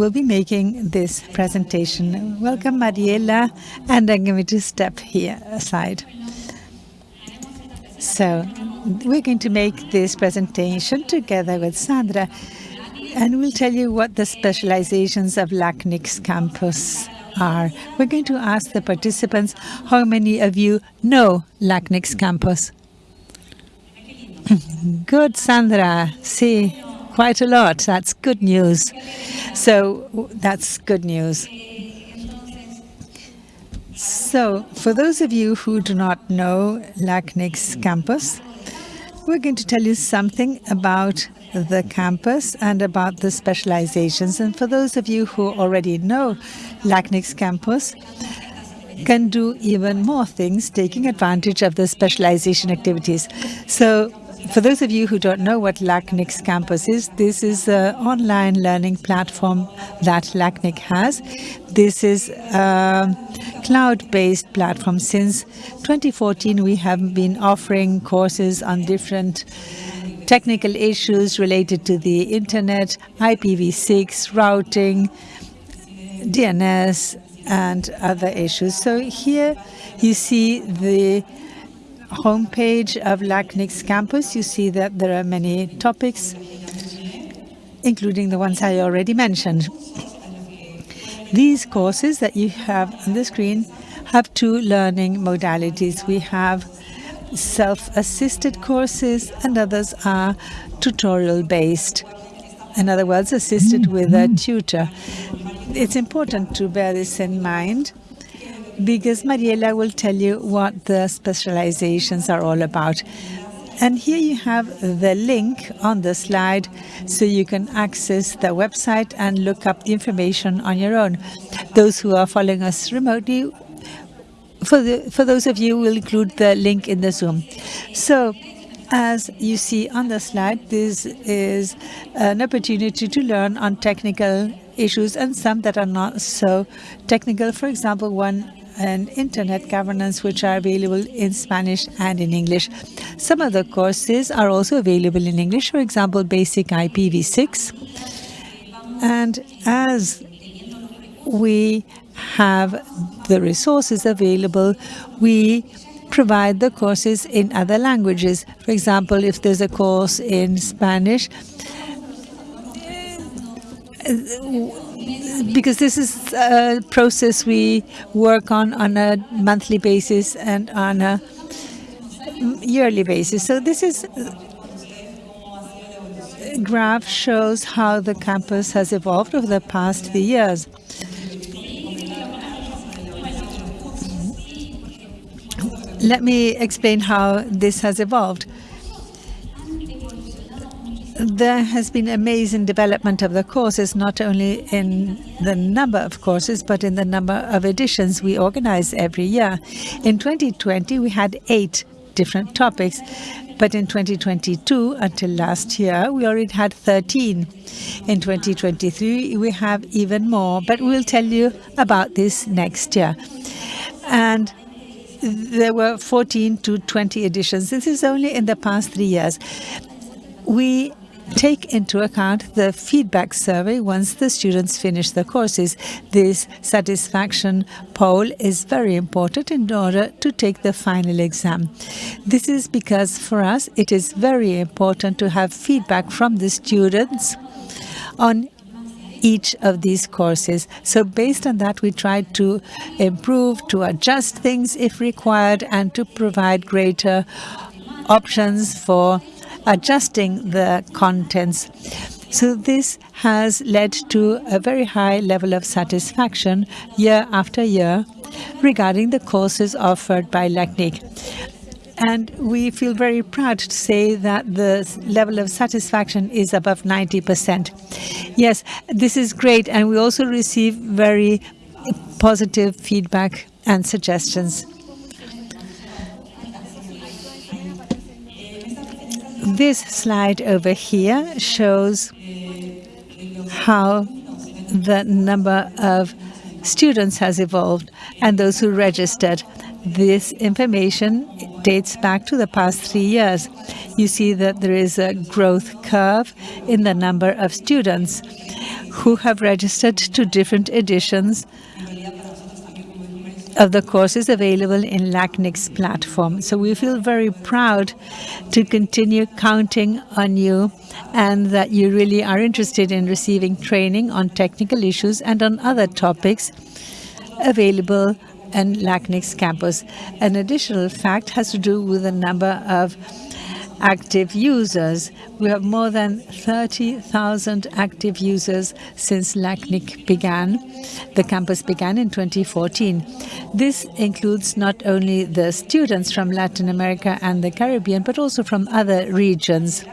will be making this presentation. Welcome, Mariela, and I'm going to step here aside. So we're going to make this presentation together with Sandra, and we'll tell you what the specializations of LACNIC's campus are. We're going to ask the participants how many of you know LACNIC's campus. Good, Sandra. See, quite a lot. That's good news. So that's good news. So for those of you who do not know LACNIC's campus, we're going to tell you something about the campus and about the specializations. And for those of you who already know LACNIC's campus, can do even more things, taking advantage of the specialization activities. So for those of you who don't know what LACNIC's campus is, this is an online learning platform that LACNIC has. This is a cloud-based platform. Since 2014, we have been offering courses on different technical issues related to the internet, IPv6, routing, DNS, and other issues. So here you see the homepage of LACNIC's campus, you see that there are many topics, including the ones I already mentioned. These courses that you have on the screen have two learning modalities. We have self-assisted courses and others are tutorial-based. In other words, assisted with a tutor. It's important to bear this in mind because Mariela will tell you what the specializations are all about. And here you have the link on the slide so you can access the website and look up the information on your own. Those who are following us remotely, for, the, for those of you, we'll include the link in the Zoom. So as you see on the slide, this is an opportunity to learn on technical issues and some that are not so technical. For example, one and internet governance, which are available in Spanish and in English. Some of the courses are also available in English, for example, basic IPv6. And as we have the resources available, we provide the courses in other languages. For example, if there's a course in Spanish, because this is a process we work on on a monthly basis and on a yearly basis. So this is uh, graph shows how the campus has evolved over the past few years. Let me explain how this has evolved there has been amazing development of the courses, not only in the number of courses, but in the number of editions we organize every year. In 2020, we had eight different topics, but in 2022, until last year, we already had 13. In 2023, we have even more, but we'll tell you about this next year. And there were 14 to 20 editions. This is only in the past three years. We take into account the feedback survey once the students finish the courses. This satisfaction poll is very important in order to take the final exam. This is because for us it is very important to have feedback from the students on each of these courses. So based on that, we try to improve, to adjust things if required, and to provide greater options for adjusting the contents. So this has led to a very high level of satisfaction year after year regarding the courses offered by LACNIC. And we feel very proud to say that the level of satisfaction is above 90%. Yes, this is great. And we also receive very positive feedback and suggestions. This slide over here shows how the number of students has evolved and those who registered. This information dates back to the past three years. You see that there is a growth curve in the number of students. who have registered to different editions of the courses available in LACNIC's platform. So we feel very proud to continue counting on you and that you really are interested in receiving training on technical issues and on other topics available in LACNIC's campus. An additional fact has to do with the number of active users. We have more than 30,000 active users since LACNIC began. The campus began in 2014. This includes not only the students from Latin America and the Caribbean, but also from other regions.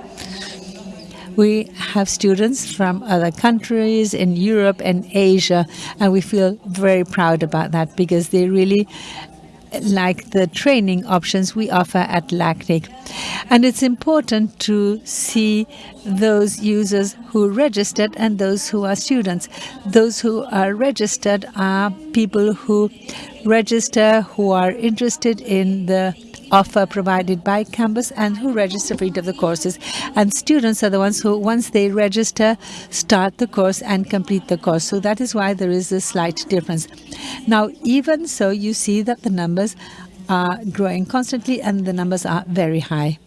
We have students from other countries in Europe and Asia, and we feel very proud about that because they really like the training options we offer at LACNIC. And it's important to see those users who registered and those who are students. Those who are registered are people who register, who are interested in the offer provided by campus and who register for each of the courses. And students are the ones who, once they register, start the course and complete the course. So that is why there is a slight difference. Now, even so, you see that the numbers are growing constantly and the numbers are very high.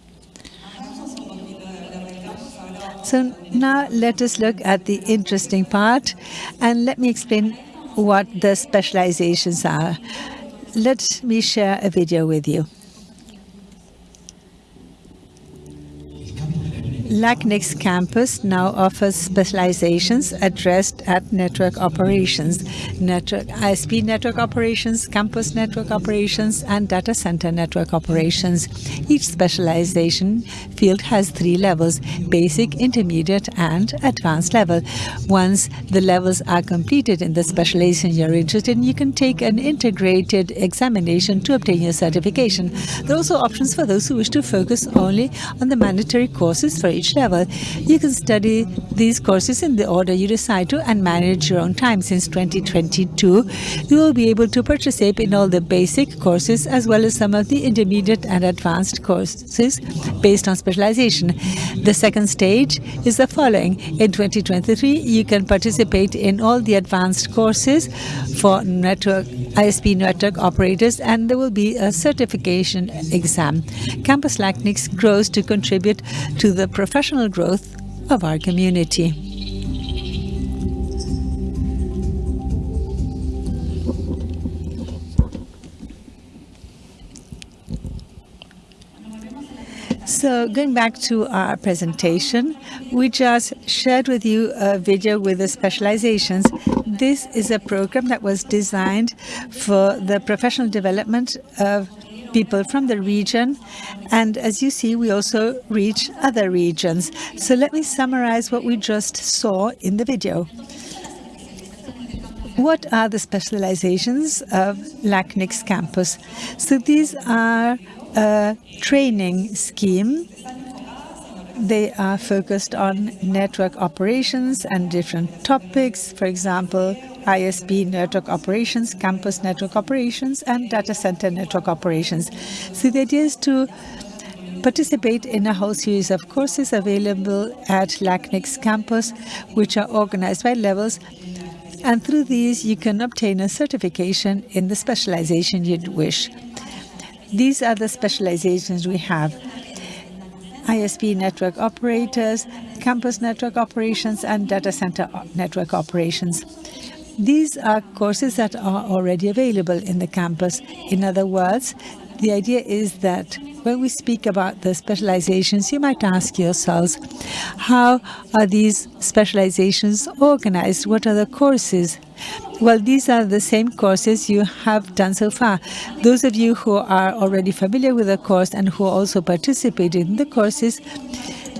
So now let us look at the interesting part and let me explain what the specializations are. Let me share a video with you. LACNIC's campus now offers specializations addressed at network operations, network ISP network operations, campus network operations, and data center network operations. Each specialization field has three levels, basic, intermediate, and advanced level. Once the levels are completed in the specialization you're interested in, you can take an integrated examination to obtain your certification. There are also options for those who wish to focus only on the mandatory courses for level. You can study these courses in the order you decide to and manage your own time. Since 2022, you will be able to participate in all the basic courses as well as some of the intermediate and advanced courses based on specialization. The second stage is the following. In 2023, you can participate in all the advanced courses for network ISP network operators and there will be a certification exam. Campus LACNIC grows to contribute to the professional growth of our community. So going back to our presentation, we just shared with you a video with the specializations. This is a program that was designed for the professional development of people from the region. And as you see, we also reach other regions. So let me summarize what we just saw in the video. What are the specializations of LACNIC's campus? So these are a training scheme they are focused on network operations and different topics, for example, ISP network operations, campus network operations, and data center network operations. So the idea is to participate in a whole series of courses available at LACNIC's campus, which are organized by levels and through these you can obtain a certification in the specialization you'd wish. These are the specializations we have. ISP network operators, campus network operations, and data center network operations. These are courses that are already available in the campus. In other words, the idea is that when we speak about the specializations, you might ask yourselves, how are these specializations organized? What are the courses? Well, these are the same courses you have done so far. Those of you who are already familiar with the course and who also participated in the courses,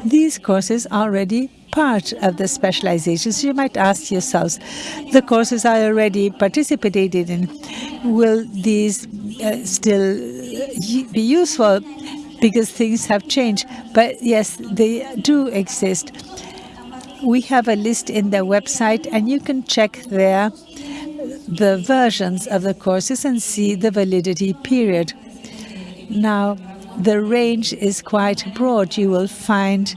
these courses are already part of the specializations. You might ask yourselves, the courses I already participated in, will these uh, still be useful because things have changed? But yes, they do exist. We have a list in the website and you can check there the versions of the courses and see the validity period. Now, the range is quite broad. You will find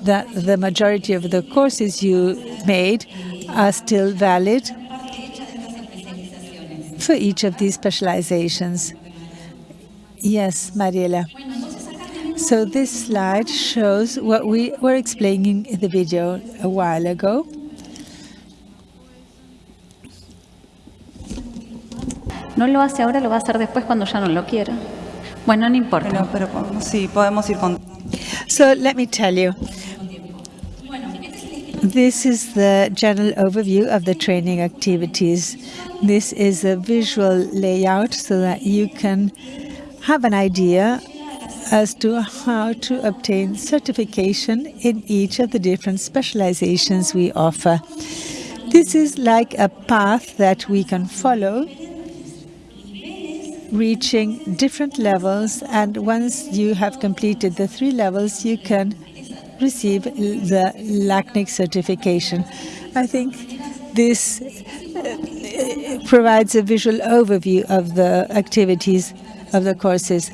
that the majority of the courses you made are still valid for each of these specializations. Yes, Mariela. So this slide shows what we were explaining in the video a while ago. No lo hace ahora, lo va a hacer después cuando ya no lo quiera. Bueno, no importa. Pero, pero podemos- sí, podemos ir con... So let me tell you. This is the general overview of the training activities. This is a visual layout so that you can have an idea as to how to obtain certification in each of the different specializations we offer. This is like a path that we can follow reaching different levels and once you have completed the three levels you can receive the LACNIC certification. I think this uh, provides a visual overview of the activities of the courses.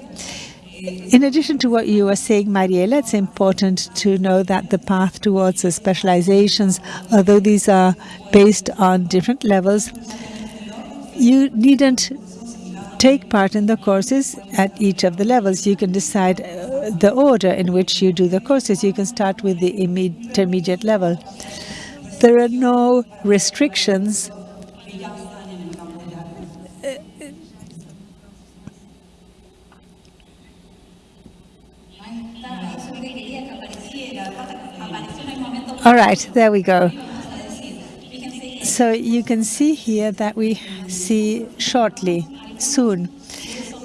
In addition to what you were saying, Mariela, it's important to know that the path towards the specializations, although these are based on different levels, you needn't take part in the courses at each of the levels. You can decide uh, the order in which you do the courses. You can start with the intermediate level. There are no restrictions All right, there we go. So you can see here that we see shortly, soon.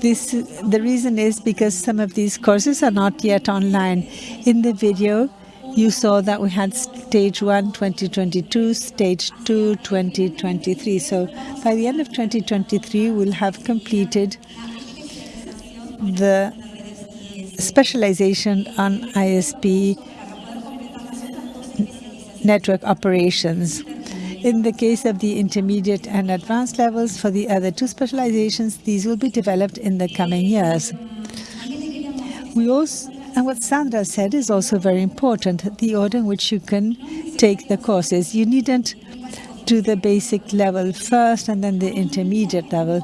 This the reason is because some of these courses are not yet online. In the video, you saw that we had stage 1 2022, stage 2 2023. So by the end of 2023, we'll have completed the specialization on ISP network operations. In the case of the intermediate and advanced levels for the other two specializations, these will be developed in the coming years. We also, and what Sandra said is also very important, the order in which you can take the courses. You needn't do the basic level first and then the intermediate level.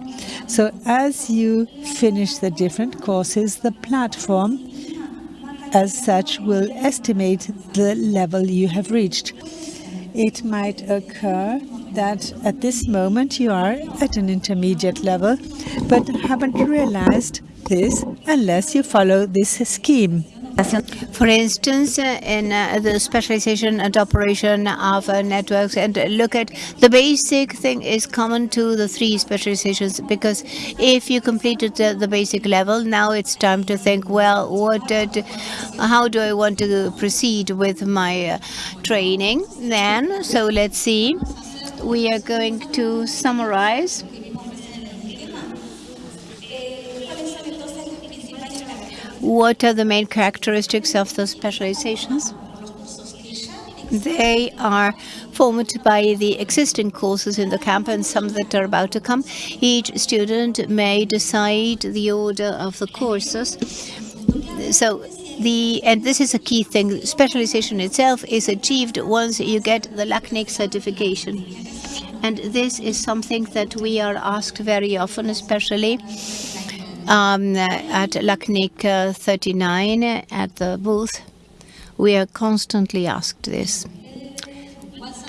So as you finish the different courses, the platform as such will estimate the level you have reached. It might occur that at this moment you are at an intermediate level, but haven't realized this unless you follow this scheme. For instance, uh, in uh, the specialization and operation of uh, networks, and look at the basic thing is common to the three specializations because if you completed the, basic level, now it's time to think, well, what, uh, d- how do I want to proceed with my training then? So let's see. We are going to summarize. What are the main characteristics of those specializations? They are formed by the existing courses in the camp and some that are about to come. Each student may decide the order of the courses. So the and this is a key thing. Specialization itself is achieved once you get the LACNIC certification. And this is something that we are asked very often, especially um, at LACNIC uh, 39 at the booth. We are constantly asked this.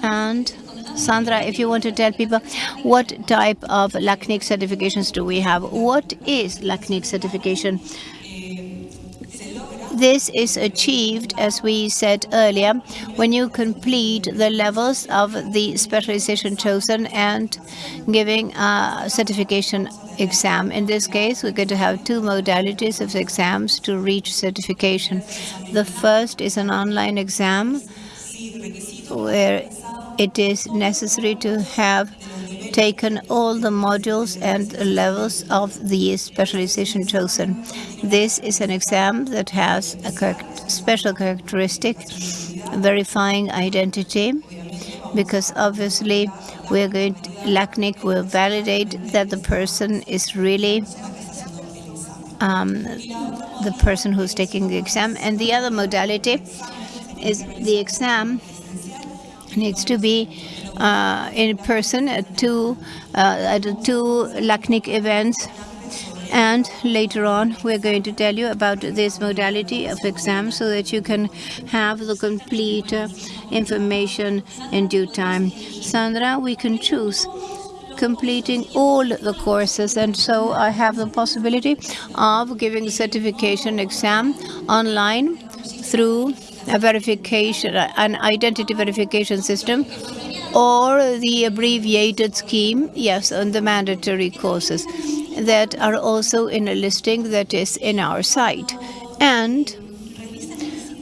And Sandra, if you want to tell people what type of LACNIC certifications do we have? What is LACNIC certification? This is achieved, as we said earlier, when you complete the levels of the specialization chosen and giving a certification exam. In this case, we're going to have two modalities of exams to reach certification. The first is an online exam where it is necessary to have taken all the modules and levels of the specialization chosen. This is an exam that has a special characteristic, verifying identity, because obviously we're going to, LACNIC will validate that the person is really um, the person who's taking the exam. And the other modality is the exam needs to be uh, in person at two uh, at two LACNIC events. And later on, we're going to tell you about this modality of exam so that you can have the complete uh, information in due time. Sandra, we can choose completing all the courses and so I have the possibility of giving certification exam online through a verification, an identity verification system or the abbreviated scheme, yes, on the mandatory courses that are also in a listing that is in our site. And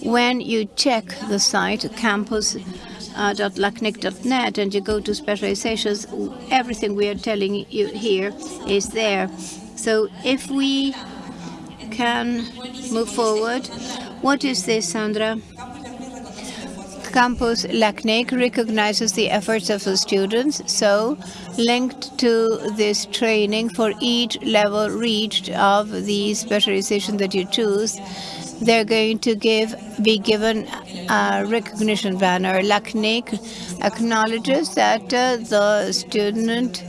when you check the site, campus campus.lacnic.net, and you go to specializations, everything we are telling you here is there. So if we can move forward, what is this, Sandra? Campus LACNIC recognizes the efforts of the students, so linked to this training for each level reached of the specialization that you choose, they're going to give be given a recognition banner. LACNIC acknowledges that uh, the student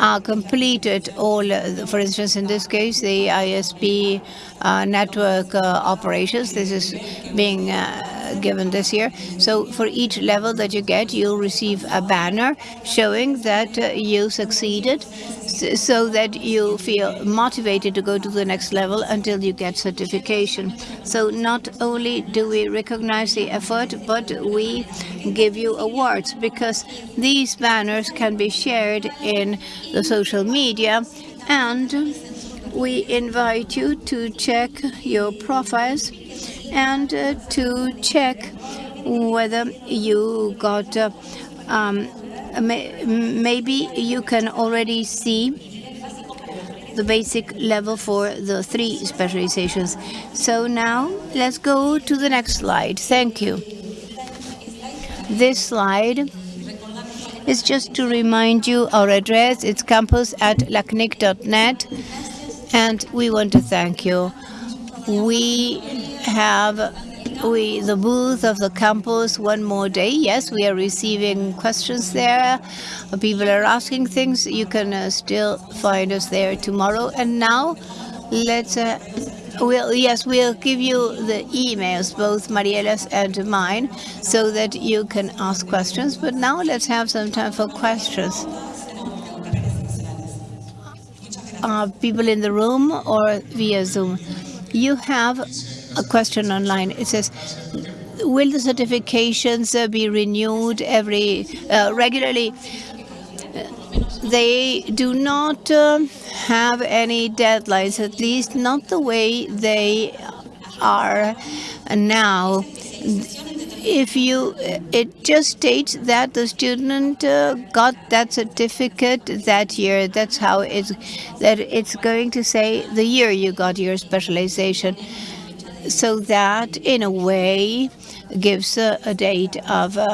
uh, completed all, uh, for instance, in this case, the ISP uh, network uh, operations. This is being uh, given this year. So for each level that you get, you'll receive a banner showing that uh, you succeeded so that you feel motivated to go to the next level until you get certification. So not only do we recognize the effort, but we give you awards because these banners can be shared in the social media and we invite you to check your profiles and uh, to check whether you got uh, um, maybe you can already see the basic level for the three specializations. So now let's go to the next slide. Thank you. This slide is just to remind you our address. It's campus at lacnic.net. And we want to thank you. We have we the booth of the campus one more day. Yes, we are receiving questions there. People are asking things. You can uh, still find us there tomorrow. And now, let's. Uh, We'll, yes, we'll give you the emails, both Mariela's and mine, so that you can ask questions. But now let's have some time for questions. Uh, people in the room or via Zoom. You have a question online. It says, will the certifications uh, be renewed every uh, regularly? They do not uh, have any deadlines, at least not the way they are now if you it just states that the student uh, got that certificate that year that's how it's that it's going to say the year you got your specialization so that in a way gives a, a date of uh,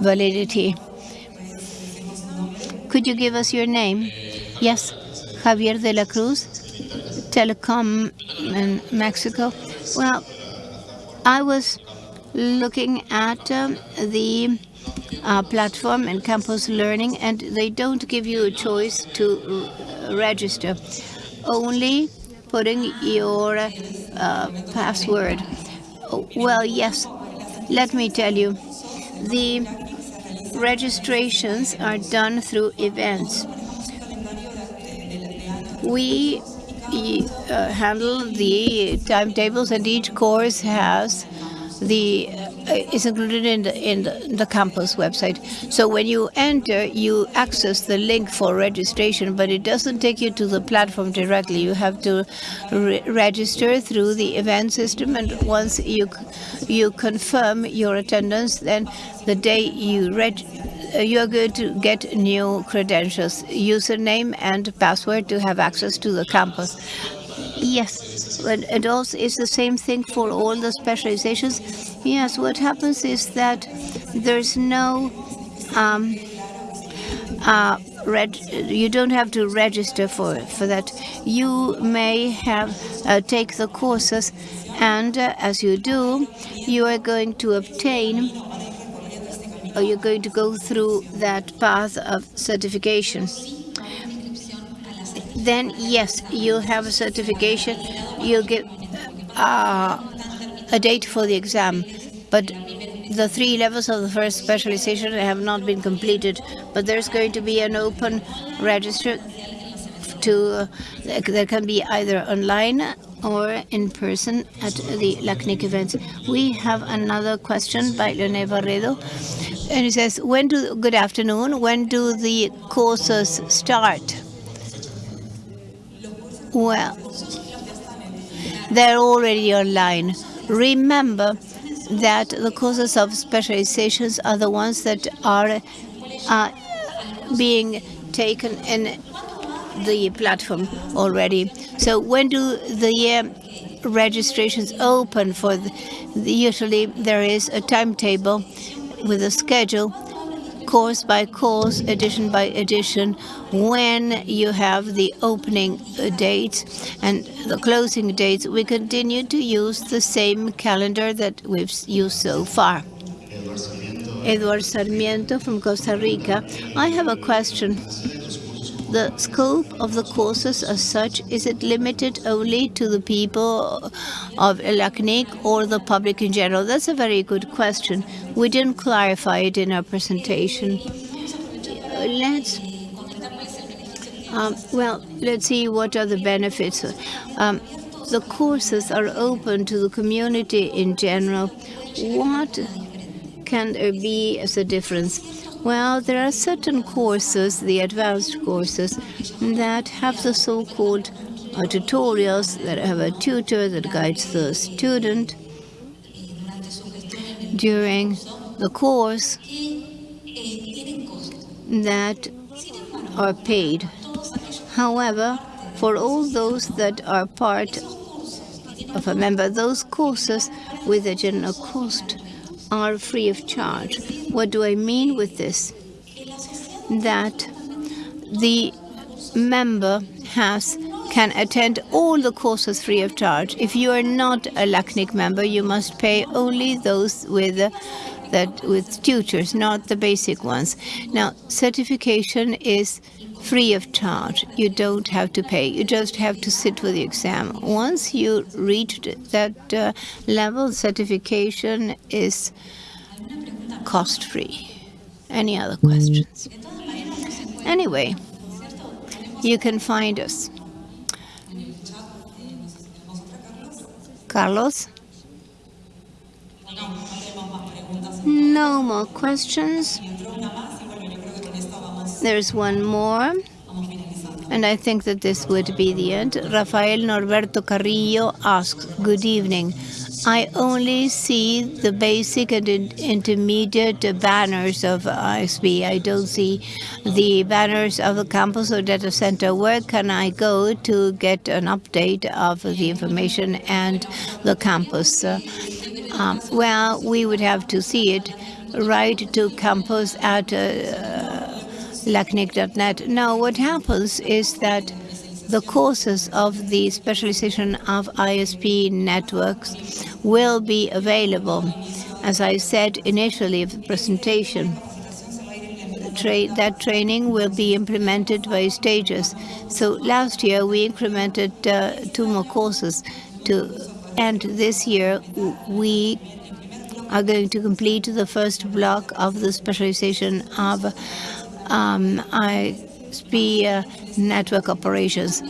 validity. Could you give us your name? Yes, Javier de la Cruz, Telecom in Mexico. Well, I was looking at um, the uh, platform and campus learning, and they don't give you a choice to register. Only putting your uh, password. Well, yes, let me tell you, the registrations are done through events. We uh, handle the timetables and each course has the is included in the, in the, the campus website. So when you enter, you access the link for registration, but it doesn't take you to the platform directly. You have to re register through the event system, and once you you confirm your attendance, then the day you reg uh, you're going to get new credentials, username and password to have access to the campus. Yes, but it also is the same thing for all the specializations. Yes, what happens is that there's no um, uh, you don't have to register for for that. You may have uh, take the courses And uh, as you do, you are going to obtain or you're going to go through that path of certification. Then, yes, you have a certification, you get uh, a date for the exam, but the three levels of the first specialization have not been completed, but there's going to be an open register to, uh, that can be either online or in person at the LACNIC events. We have another question by Leonel Barredo. And he says, when do, good afternoon, when do the courses start? Well, they're already online. Remember that the courses of specializations are the ones that are uh, being taken in the platform already. So when do the uh, registrations open for the, usually there is a timetable with a schedule course by course, edition by edition, when you have the opening dates and the closing dates, we continue to use the same calendar that we've used so far. Eduardo Sarmiento from Costa Rica. I have a question the scope of the courses as such, is it limited only to the people of LACNIC or the public in general? That's a very good question. We didn't clarify it in our presentation. Let's um, well, let's see what are the benefits. Um, the courses are open to the community in general. What can be a difference? Well, there are certain courses, the advanced courses, that have the so-called uh, tutorials, that have a tutor that guides the student during the course that are paid. However, for all those that are part of a member, those courses with a general cost are free of charge. What do I mean with this? That the member has can attend all the courses free of charge. If you are not a LACNIC member, you must pay only those with uh, that with tutors, not the basic ones. Now, certification is free of charge. You don't have to pay. You just have to sit for the exam. Once you reach that uh, level, certification is cost-free. Any other questions? Anyway, you can find us. Carlos? No more questions. There's one more, and I think that this would be the end. Rafael Norberto Carrillo asks, good evening. I only see the basic and intermediate banners of ISP. I don't see the banners of the campus or data center. Where can I go to get an update of the information and the campus? Um, well, we would have to see it. right to campus at uh, lacnic.net. Now, what happens is that the courses of the specialization of ISP networks will be available. As I said initially of the presentation, Tra that training will be implemented by stages. So last year we incremented uh, two more courses to, and this year we are going to complete the first block of the specialization of um, ISP uh, network operations.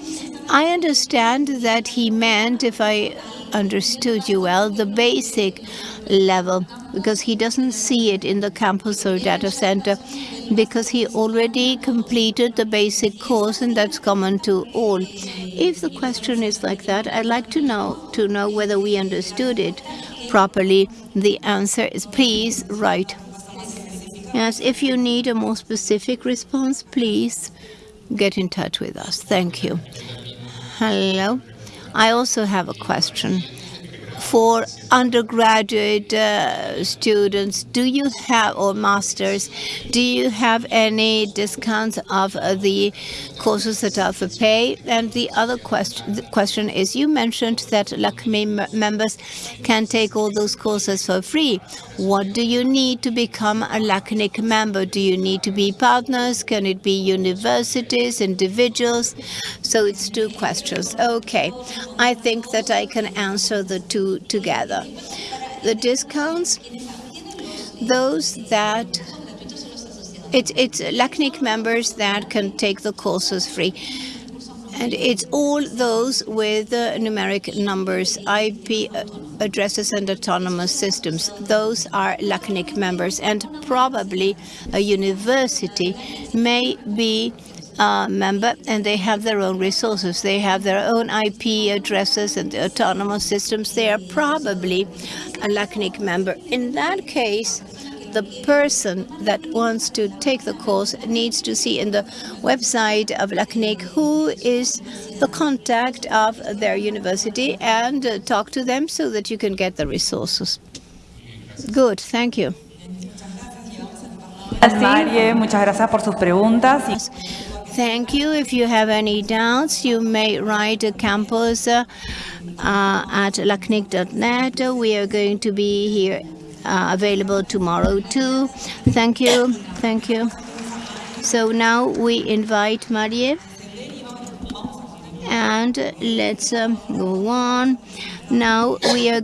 I understand that he meant, if I understood you well, the basic level, because he doesn't see it in the campus or data center, because he already completed the basic course, and that's common to all. If the question is like that, I'd like to know to know whether we understood it properly. The answer is please write. Yes, if you need a more specific response, please get in touch with us. Thank you. Hello. I also have a question. For undergraduate uh, students, do you have, or masters, do you have any discounts of uh, the courses that are for pay? And the other question, the question is, you mentioned that LACNIC members can take all those courses for free. What do you need to become a LACNIC member? Do you need to be partners? Can it be universities, individuals? So it's two questions. Okay, I think that I can answer the two together. The discounts, those that it's it's LACNIC members that can take the courses free. And it's all those with uh, numeric numbers, IP uh, addresses and autonomous systems. Those are LACNIC members. And probably a university may be a member and they have their own resources. They have their own IP addresses and autonomous systems. They are probably a LACNIC member. In that case, the person that wants to take the course needs to see in the website of LACNIC who is the contact of their university and uh, talk to them so that you can get the resources. Good, thank you. Marie, muchas gracias por sus preguntas. Thank you. If you have any doubts, you may write to campus uh, uh, at lacnic.net. We are going to be here uh, available tomorrow too. Thank you. Thank you. So now we invite Marie. And let's um, go on. Now we are